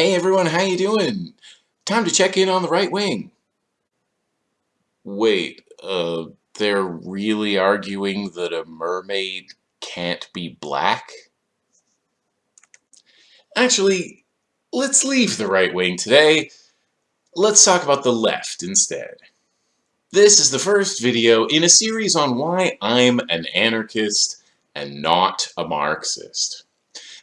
Hey everyone, how you doing? Time to check in on the right wing. Wait, uh, they're really arguing that a mermaid can't be black? Actually, let's leave the right wing today. Let's talk about the left instead. This is the first video in a series on why I'm an anarchist and not a Marxist.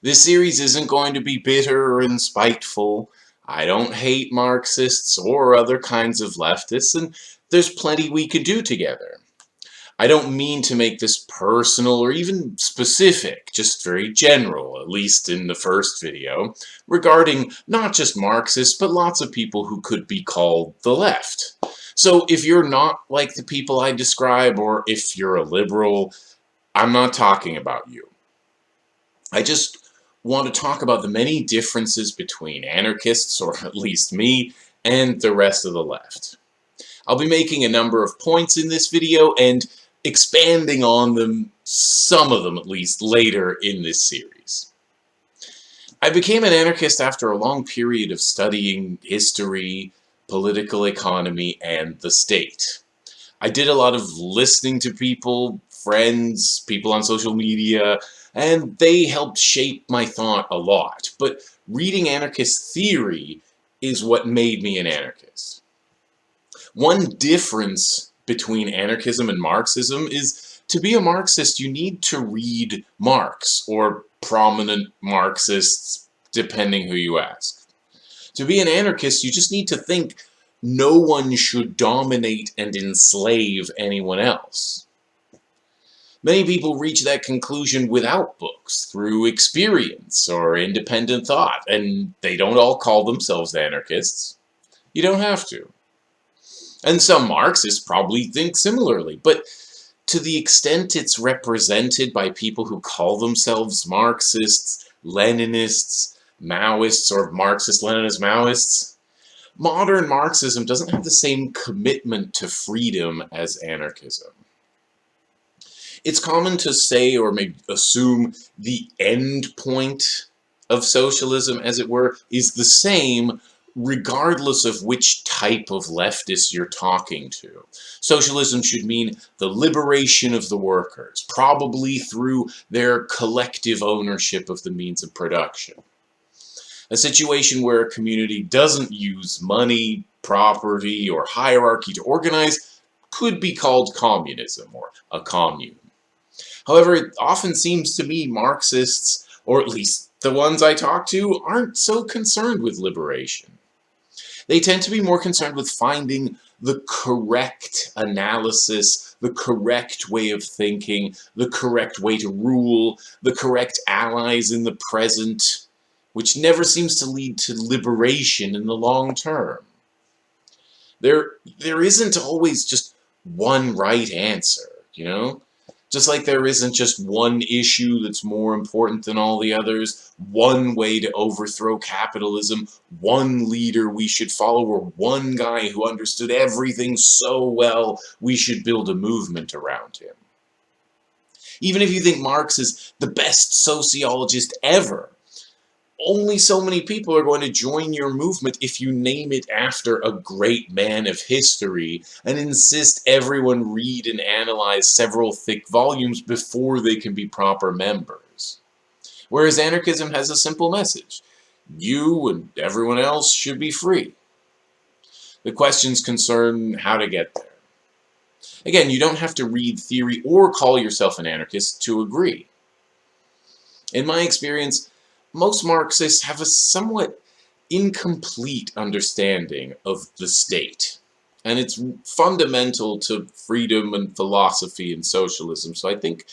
This series isn't going to be bitter and spiteful. I don't hate Marxists or other kinds of leftists, and there's plenty we could do together. I don't mean to make this personal or even specific, just very general, at least in the first video, regarding not just Marxists, but lots of people who could be called the left. So if you're not like the people I describe, or if you're a liberal, I'm not talking about you. I just want to talk about the many differences between anarchists, or at least me, and the rest of the left. I'll be making a number of points in this video and expanding on them, some of them at least, later in this series. I became an anarchist after a long period of studying history, political economy, and the state. I did a lot of listening to people, friends, people on social media, and they helped shape my thought a lot. But reading anarchist theory is what made me an anarchist. One difference between anarchism and Marxism is to be a Marxist you need to read Marx, or prominent Marxists, depending who you ask. To be an anarchist you just need to think no one should dominate and enslave anyone else. Many people reach that conclusion without books, through experience or independent thought, and they don't all call themselves anarchists. You don't have to. And some Marxists probably think similarly, but to the extent it's represented by people who call themselves Marxists, Leninists, Maoists, or Marxist-Leninist Maoists, modern Marxism doesn't have the same commitment to freedom as anarchism. It's common to say or maybe assume the end point of socialism, as it were, is the same regardless of which type of leftist you're talking to. Socialism should mean the liberation of the workers, probably through their collective ownership of the means of production. A situation where a community doesn't use money, property, or hierarchy to organize could be called communism or a commune. However, it often seems to me Marxists, or at least the ones I talk to, aren't so concerned with liberation. They tend to be more concerned with finding the correct analysis, the correct way of thinking, the correct way to rule, the correct allies in the present, which never seems to lead to liberation in the long term. There, there isn't always just one right answer, you know? Just like there isn't just one issue that's more important than all the others, one way to overthrow capitalism, one leader we should follow, or one guy who understood everything so well we should build a movement around him. Even if you think Marx is the best sociologist ever, only so many people are going to join your movement if you name it after a great man of history and insist everyone read and analyze several thick volumes before they can be proper members. Whereas anarchism has a simple message. You and everyone else should be free. The questions concern how to get there. Again, you don't have to read theory or call yourself an anarchist to agree. In my experience, most Marxists have a somewhat incomplete understanding of the state. And it's fundamental to freedom and philosophy and socialism, so I think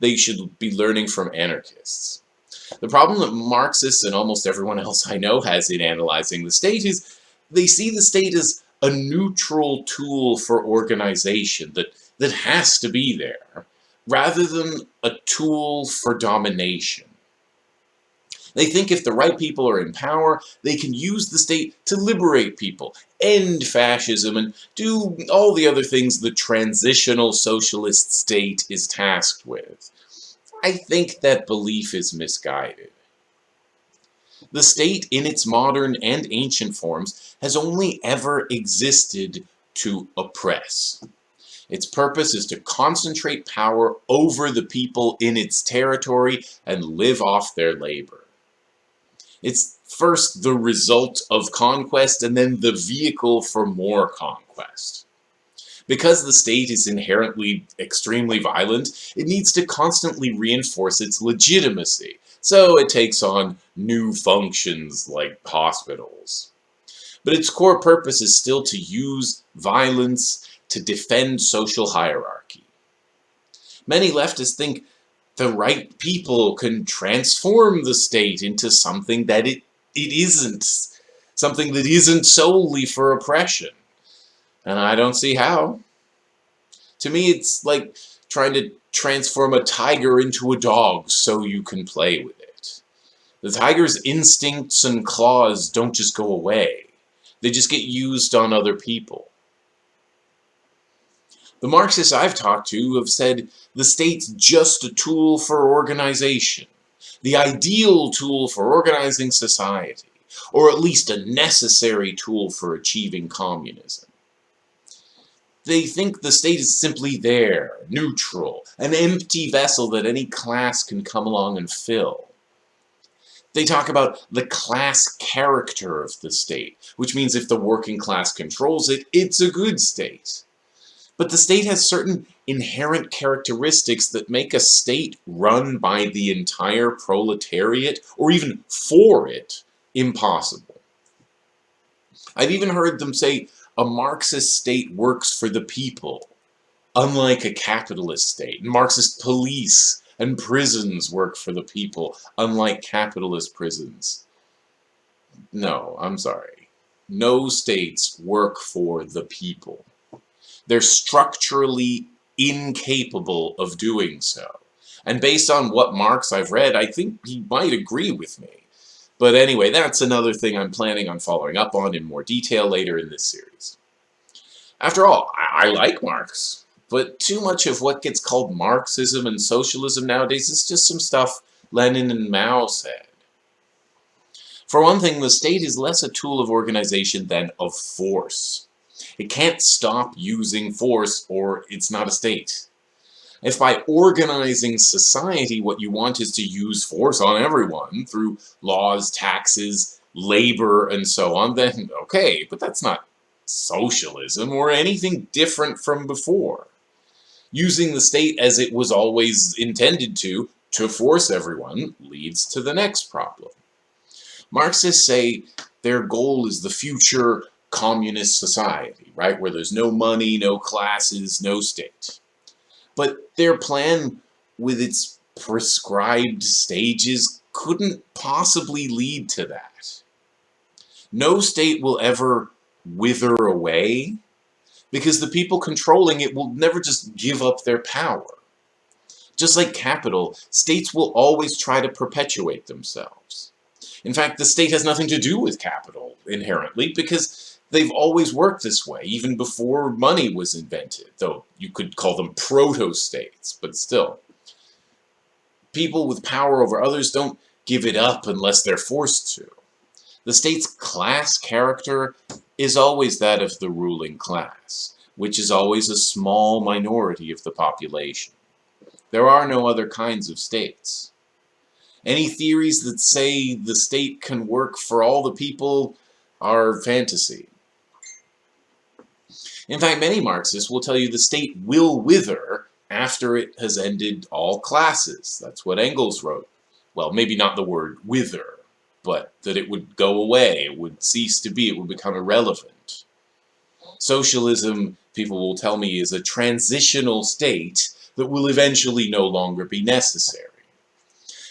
they should be learning from anarchists. The problem that Marxists and almost everyone else I know has in analyzing the state is they see the state as a neutral tool for organization that, that has to be there, rather than a tool for domination. They think if the right people are in power, they can use the state to liberate people, end fascism, and do all the other things the transitional socialist state is tasked with. I think that belief is misguided. The state, in its modern and ancient forms, has only ever existed to oppress. Its purpose is to concentrate power over the people in its territory and live off their labor. It's first the result of conquest and then the vehicle for more conquest. Because the state is inherently extremely violent, it needs to constantly reinforce its legitimacy, so it takes on new functions like hospitals. But its core purpose is still to use violence to defend social hierarchy. Many leftists think the right people can transform the state into something that it, it isn't, something that isn't solely for oppression. And I don't see how. To me, it's like trying to transform a tiger into a dog so you can play with it. The tiger's instincts and claws don't just go away. They just get used on other people. The Marxists I've talked to have said the state's just a tool for organization, the ideal tool for organizing society, or at least a necessary tool for achieving communism. They think the state is simply there, neutral, an empty vessel that any class can come along and fill. They talk about the class character of the state, which means if the working class controls it, it's a good state. But the state has certain inherent characteristics that make a state run by the entire proletariat, or even for it, impossible. I've even heard them say a Marxist state works for the people, unlike a capitalist state. Marxist police and prisons work for the people, unlike capitalist prisons. No, I'm sorry. No states work for the people. They're structurally incapable of doing so. And based on what Marx I've read, I think he might agree with me. But anyway, that's another thing I'm planning on following up on in more detail later in this series. After all, I, I like Marx, but too much of what gets called Marxism and socialism nowadays is just some stuff Lenin and Mao said. For one thing, the state is less a tool of organization than of force. It can't stop using force or it's not a state. If by organizing society what you want is to use force on everyone through laws, taxes, labor, and so on, then okay, but that's not socialism or anything different from before. Using the state as it was always intended to, to force everyone, leads to the next problem. Marxists say their goal is the future communist society, right? Where there's no money, no classes, no state. But their plan with its prescribed stages couldn't possibly lead to that. No state will ever wither away because the people controlling it will never just give up their power. Just like capital, states will always try to perpetuate themselves. In fact, the state has nothing to do with capital inherently because they've always worked this way, even before money was invented, though you could call them proto-states, but still. People with power over others don't give it up unless they're forced to. The state's class character is always that of the ruling class, which is always a small minority of the population. There are no other kinds of states. Any theories that say the state can work for all the people are fantasy. In fact, many Marxists will tell you the state will wither after it has ended all classes. That's what Engels wrote. Well, maybe not the word wither, but that it would go away, it would cease to be, it would become irrelevant. Socialism, people will tell me, is a transitional state that will eventually no longer be necessary.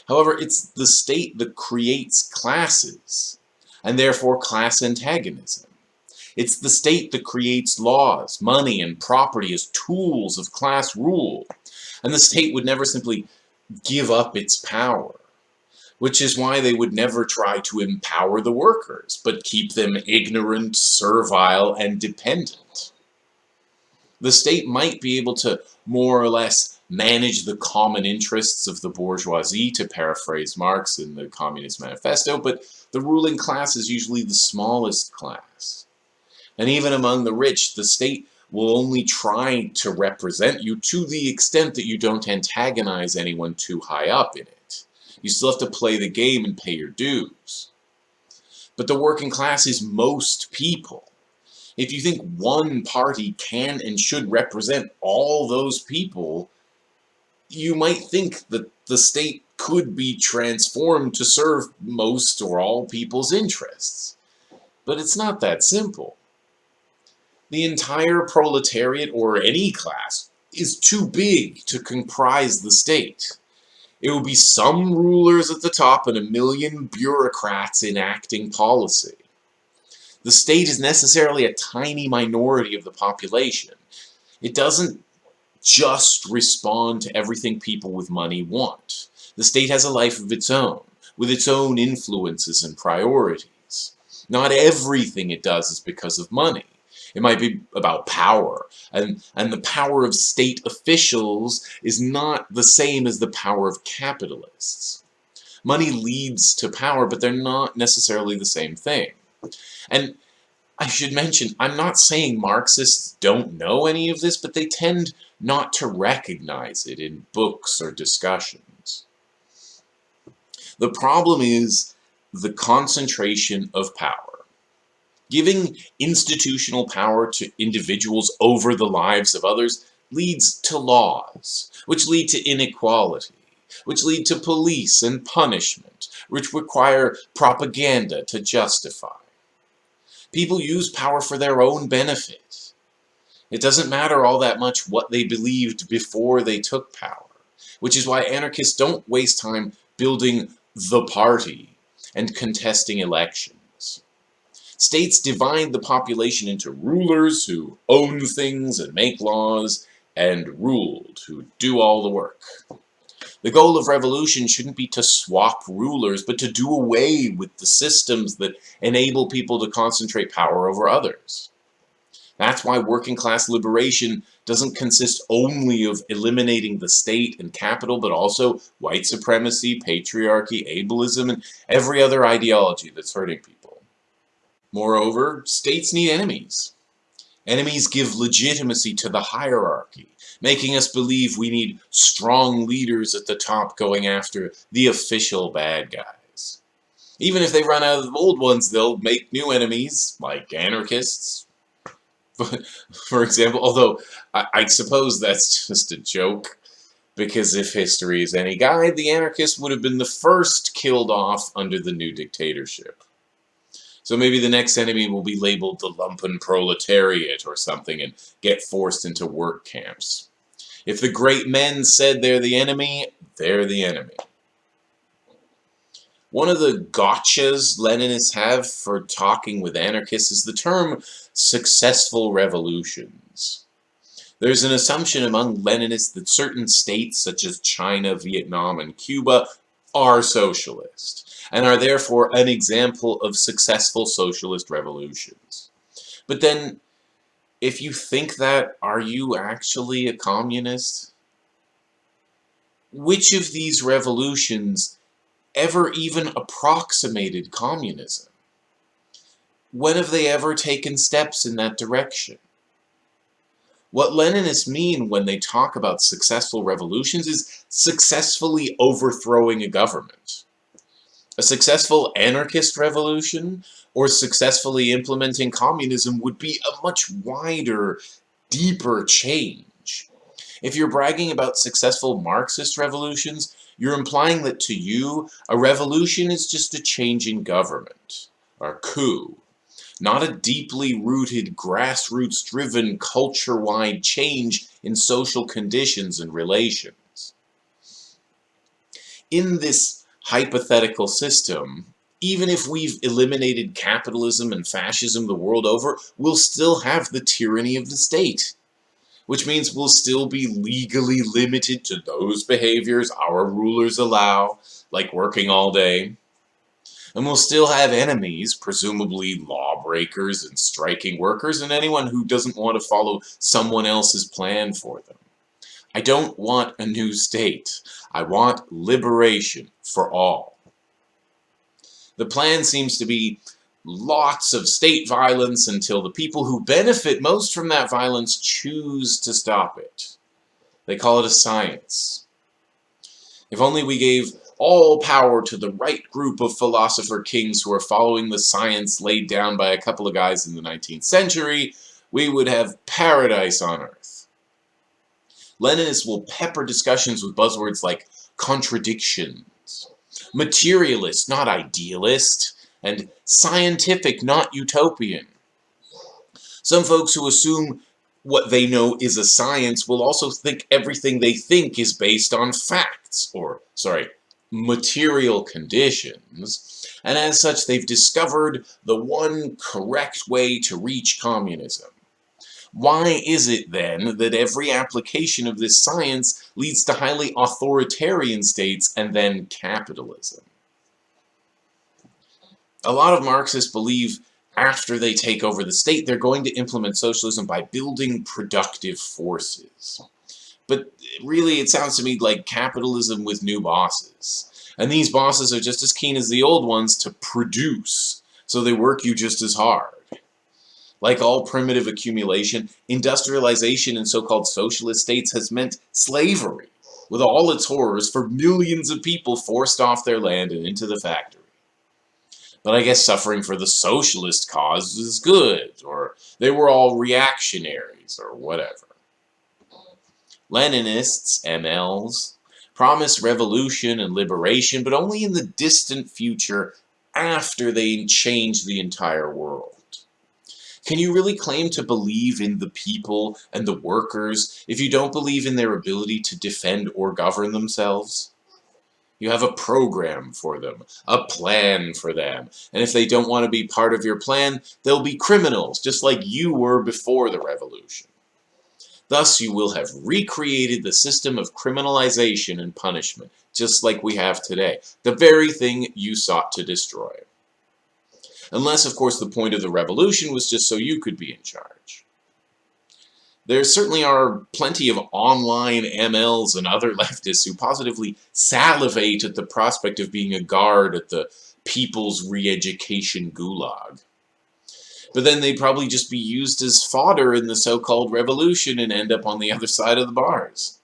However, it's the state that creates classes, and therefore class antagonism. It's the state that creates laws, money, and property as tools of class rule. And the state would never simply give up its power. Which is why they would never try to empower the workers, but keep them ignorant, servile, and dependent. The state might be able to more or less manage the common interests of the bourgeoisie, to paraphrase Marx in the Communist Manifesto, but the ruling class is usually the smallest class. And even among the rich, the state will only try to represent you to the extent that you don't antagonize anyone too high up in it. You still have to play the game and pay your dues. But the working class is most people. If you think one party can and should represent all those people, you might think that the state could be transformed to serve most or all people's interests. But it's not that simple. The entire proletariat, or any class, is too big to comprise the state. It will be some rulers at the top and a million bureaucrats enacting policy. The state is necessarily a tiny minority of the population. It doesn't just respond to everything people with money want. The state has a life of its own, with its own influences and priorities. Not everything it does is because of money. It might be about power, and, and the power of state officials is not the same as the power of capitalists. Money leads to power, but they're not necessarily the same thing. And I should mention, I'm not saying Marxists don't know any of this, but they tend not to recognize it in books or discussions. The problem is the concentration of power. Giving institutional power to individuals over the lives of others leads to laws, which lead to inequality, which lead to police and punishment, which require propaganda to justify. People use power for their own benefit. It doesn't matter all that much what they believed before they took power, which is why anarchists don't waste time building the party and contesting elections. States divide the population into rulers who own things and make laws, and ruled who do all the work. The goal of revolution shouldn't be to swap rulers, but to do away with the systems that enable people to concentrate power over others. That's why working class liberation doesn't consist only of eliminating the state and capital, but also white supremacy, patriarchy, ableism, and every other ideology that's hurting people. Moreover, states need enemies. Enemies give legitimacy to the hierarchy, making us believe we need strong leaders at the top going after the official bad guys. Even if they run out of old ones, they'll make new enemies, like anarchists. For example, although I, I suppose that's just a joke, because if history is any guide, the anarchists would have been the first killed off under the new dictatorship. So maybe the next enemy will be labeled the lumpen proletariat or something and get forced into work camps. If the great men said they're the enemy, they're the enemy. One of the gotchas Leninists have for talking with anarchists is the term successful revolutions. There's an assumption among Leninists that certain states, such as China, Vietnam, and Cuba, are socialist and are therefore an example of successful socialist revolutions. But then, if you think that, are you actually a communist? Which of these revolutions ever even approximated communism? When have they ever taken steps in that direction? What Leninists mean when they talk about successful revolutions is successfully overthrowing a government. A successful anarchist revolution or successfully implementing communism would be a much wider, deeper change. If you're bragging about successful Marxist revolutions, you're implying that to you, a revolution is just a change in government, or coup, not a deeply rooted, grassroots-driven, culture-wide change in social conditions and relations. In this hypothetical system, even if we've eliminated capitalism and fascism the world over, we'll still have the tyranny of the state. Which means we'll still be legally limited to those behaviors our rulers allow, like working all day. And we'll still have enemies, presumably lawbreakers and striking workers, and anyone who doesn't want to follow someone else's plan for them. I don't want a new state. I want liberation for all. The plan seems to be lots of state violence until the people who benefit most from that violence choose to stop it. They call it a science. If only we gave all power to the right group of philosopher kings who are following the science laid down by a couple of guys in the 19th century, we would have paradise on earth. Leninists will pepper discussions with buzzwords like contradictions, materialist, not idealist, and scientific, not utopian. Some folks who assume what they know is a science will also think everything they think is based on facts, or, sorry, material conditions, and as such they've discovered the one correct way to reach communism. Why is it then that every application of this science leads to highly authoritarian states and then capitalism? A lot of Marxists believe after they take over the state, they're going to implement socialism by building productive forces. But really, it sounds to me like capitalism with new bosses. And these bosses are just as keen as the old ones to produce, so they work you just as hard. Like all primitive accumulation, industrialization in so-called socialist states has meant slavery, with all its horrors for millions of people forced off their land and into the factory. But I guess suffering for the socialist cause is good, or they were all reactionaries, or whatever. Leninists, MLs, promise revolution and liberation, but only in the distant future after they change the entire world. Can you really claim to believe in the people and the workers if you don't believe in their ability to defend or govern themselves? You have a program for them, a plan for them. And if they don't want to be part of your plan, they'll be criminals, just like you were before the revolution. Thus, you will have recreated the system of criminalization and punishment, just like we have today, the very thing you sought to destroy. Unless, of course, the point of the revolution was just so you could be in charge. There certainly are plenty of online MLs and other leftists who positively salivate at the prospect of being a guard at the People's Re-Education Gulag. But then they'd probably just be used as fodder in the so-called revolution and end up on the other side of the bars.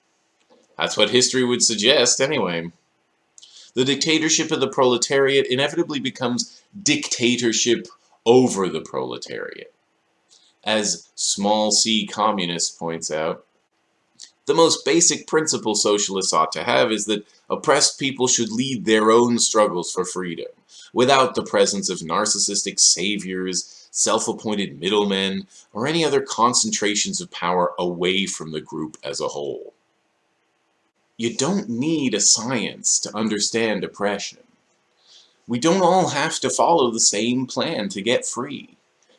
That's what history would suggest, anyway. The dictatorship of the proletariat inevitably becomes dictatorship over the proletariat. As Small c Communist points out, the most basic principle socialists ought to have is that oppressed people should lead their own struggles for freedom, without the presence of narcissistic saviors, self-appointed middlemen, or any other concentrations of power away from the group as a whole. You don't need a science to understand oppression. We don't all have to follow the same plan to get free.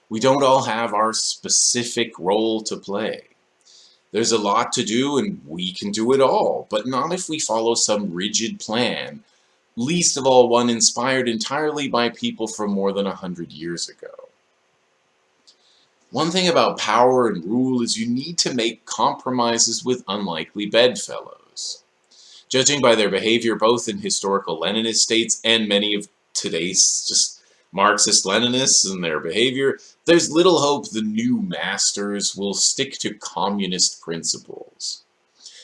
We don't all have our specific role to play. There's a lot to do and we can do it all, but not if we follow some rigid plan, least of all one inspired entirely by people from more than a hundred years ago. One thing about power and rule is you need to make compromises with unlikely bedfellows. Judging by their behavior both in historical Leninist states and many of today's just Marxist-Leninists and their behavior, there's little hope the new masters will stick to communist principles.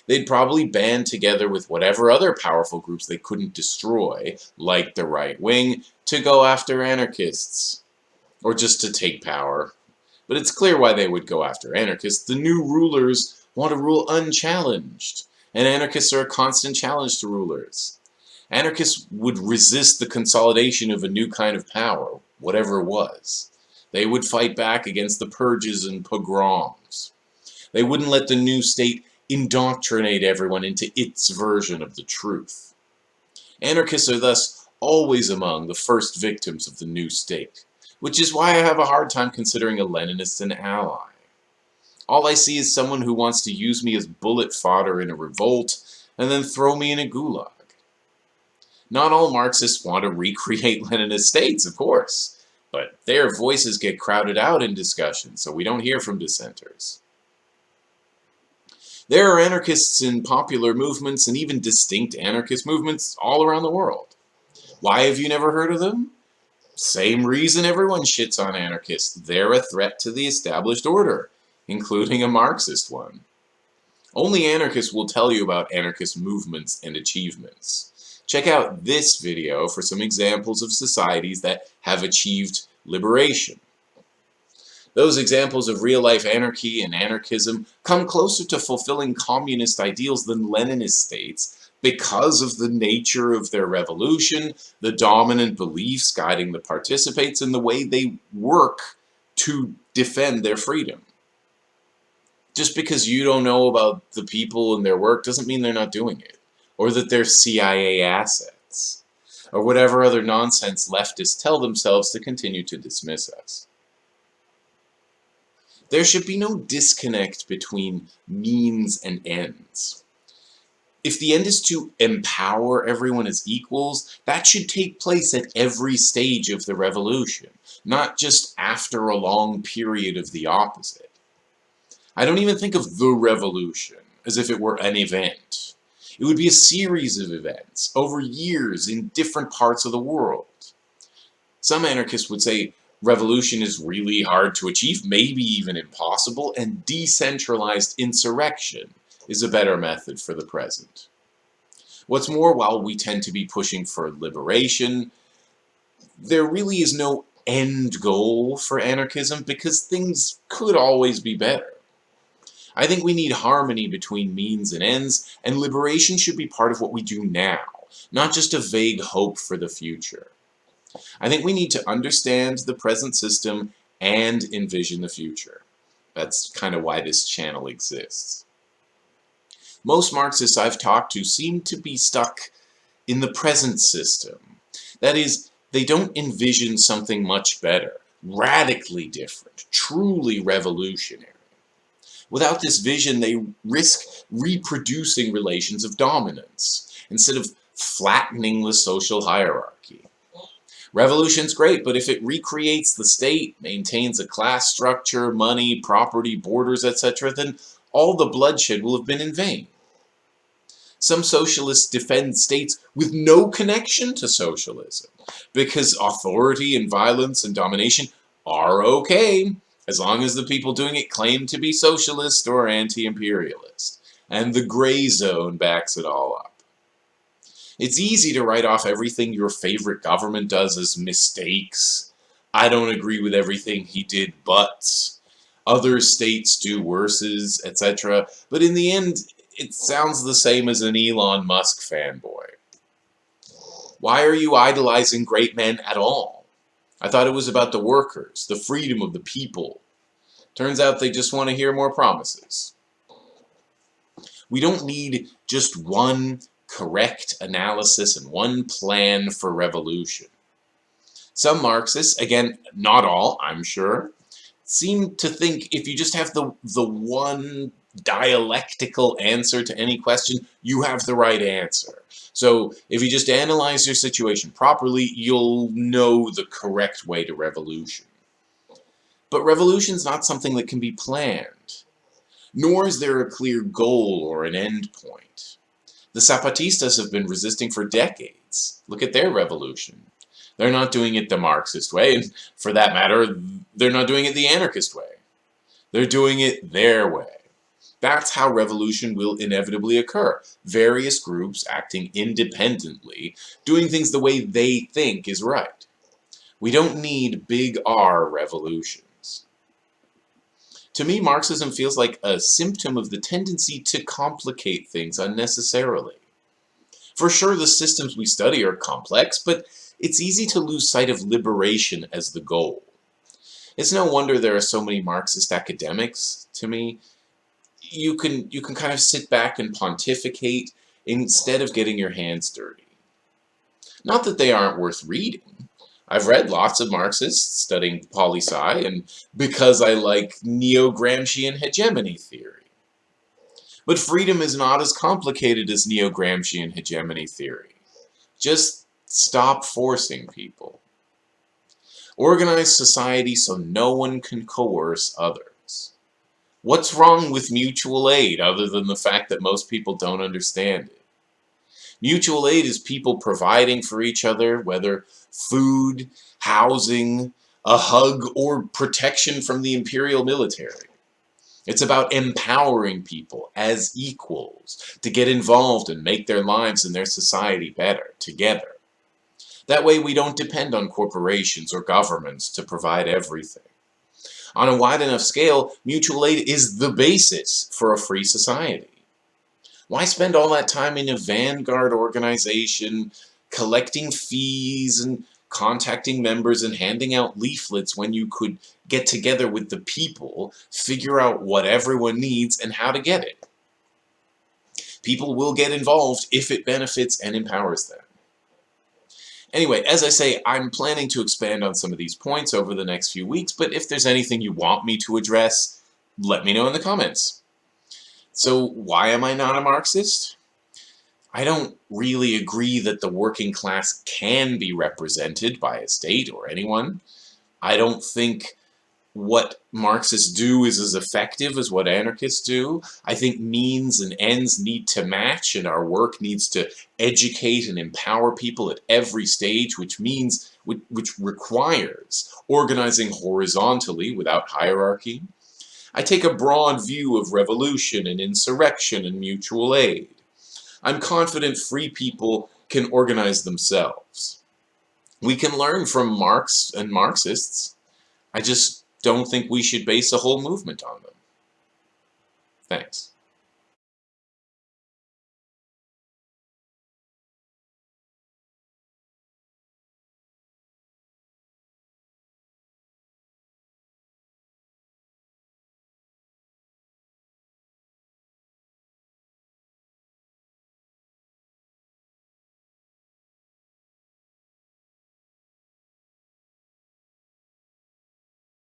They'd probably band together with whatever other powerful groups they couldn't destroy, like the right wing, to go after anarchists. Or just to take power. But it's clear why they would go after anarchists. The new rulers want to rule unchallenged, and anarchists are a constant challenge to rulers. Anarchists would resist the consolidation of a new kind of power, whatever it was. They would fight back against the purges and pogroms. They wouldn't let the new state indoctrinate everyone into its version of the truth. Anarchists are thus always among the first victims of the new state, which is why I have a hard time considering a Leninist an ally. All I see is someone who wants to use me as bullet fodder in a revolt and then throw me in a gulag. Not all Marxists want to recreate Leninist states, of course, but their voices get crowded out in discussion, so we don't hear from dissenters. There are anarchists in popular movements and even distinct anarchist movements all around the world. Why have you never heard of them? Same reason everyone shits on anarchists. They're a threat to the established order, including a Marxist one. Only anarchists will tell you about anarchist movements and achievements. Check out this video for some examples of societies that have achieved liberation. Those examples of real-life anarchy and anarchism come closer to fulfilling communist ideals than Leninist states because of the nature of their revolution, the dominant beliefs guiding the participants, and the way they work to defend their freedom. Just because you don't know about the people and their work doesn't mean they're not doing it, or that they're CIA assets, or whatever other nonsense leftists tell themselves to continue to dismiss us. There should be no disconnect between means and ends. If the end is to empower everyone as equals, that should take place at every stage of the revolution, not just after a long period of the opposite. I don't even think of the revolution as if it were an event. It would be a series of events over years in different parts of the world. Some anarchists would say revolution is really hard to achieve, maybe even impossible, and decentralized insurrection is a better method for the present. What's more, while we tend to be pushing for liberation, there really is no end goal for anarchism because things could always be better. I think we need harmony between means and ends, and liberation should be part of what we do now, not just a vague hope for the future. I think we need to understand the present system and envision the future. That's kind of why this channel exists. Most Marxists I've talked to seem to be stuck in the present system. That is, they don't envision something much better, radically different, truly revolutionary. Without this vision, they risk reproducing relations of dominance, instead of flattening the social hierarchy. Revolution's great, but if it recreates the state, maintains a class structure, money, property, borders, etc., then all the bloodshed will have been in vain. Some socialists defend states with no connection to socialism, because authority and violence and domination are okay, as long as the people doing it claim to be socialist or anti-imperialist, and the Grayzone backs it all up. It's easy to write off everything your favorite government does as mistakes. I don't agree with everything he did, but other states do worses, etc. But in the end, it sounds the same as an Elon Musk fanboy. Why are you idolizing great men at all? I thought it was about the workers, the freedom of the people. Turns out they just want to hear more promises. We don't need just one correct analysis and one plan for revolution. Some Marxists, again, not all, I'm sure, seem to think if you just have the, the one dialectical answer to any question, you have the right answer. So if you just analyze your situation properly, you'll know the correct way to revolution. But revolution is not something that can be planned, nor is there a clear goal or an end point. The Zapatistas have been resisting for decades. Look at their revolution. They're not doing it the Marxist way, and for that matter, they're not doing it the anarchist way. They're doing it their way. That's how revolution will inevitably occur. Various groups acting independently, doing things the way they think is right. We don't need big R revolutions. To me, Marxism feels like a symptom of the tendency to complicate things unnecessarily. For sure, the systems we study are complex, but it's easy to lose sight of liberation as the goal. It's no wonder there are so many Marxist academics, to me, you can you can kind of sit back and pontificate instead of getting your hands dirty. Not that they aren't worth reading. I've read lots of Marxists studying poli-sci and because I like neo-Gramscian hegemony theory. But freedom is not as complicated as neo-Gramscian hegemony theory. Just stop forcing people. Organize society so no one can coerce others. What's wrong with mutual aid other than the fact that most people don't understand it? Mutual aid is people providing for each other, whether food, housing, a hug, or protection from the imperial military. It's about empowering people as equals to get involved and make their lives and their society better together. That way we don't depend on corporations or governments to provide everything. On a wide enough scale, mutual aid is the basis for a free society. Why spend all that time in a vanguard organization collecting fees and contacting members and handing out leaflets when you could get together with the people, figure out what everyone needs and how to get it? People will get involved if it benefits and empowers them. Anyway, as I say, I'm planning to expand on some of these points over the next few weeks, but if there's anything you want me to address, let me know in the comments. So why am I not a Marxist? I don't really agree that the working class can be represented by a state or anyone. I don't think what Marxists do is as effective as what anarchists do. I think means and ends need to match and our work needs to educate and empower people at every stage, which means, which, which requires organizing horizontally without hierarchy, I take a broad view of revolution and insurrection and mutual aid. I'm confident free people can organize themselves. We can learn from Marx and Marxists. I just don't think we should base a whole movement on them. Thanks.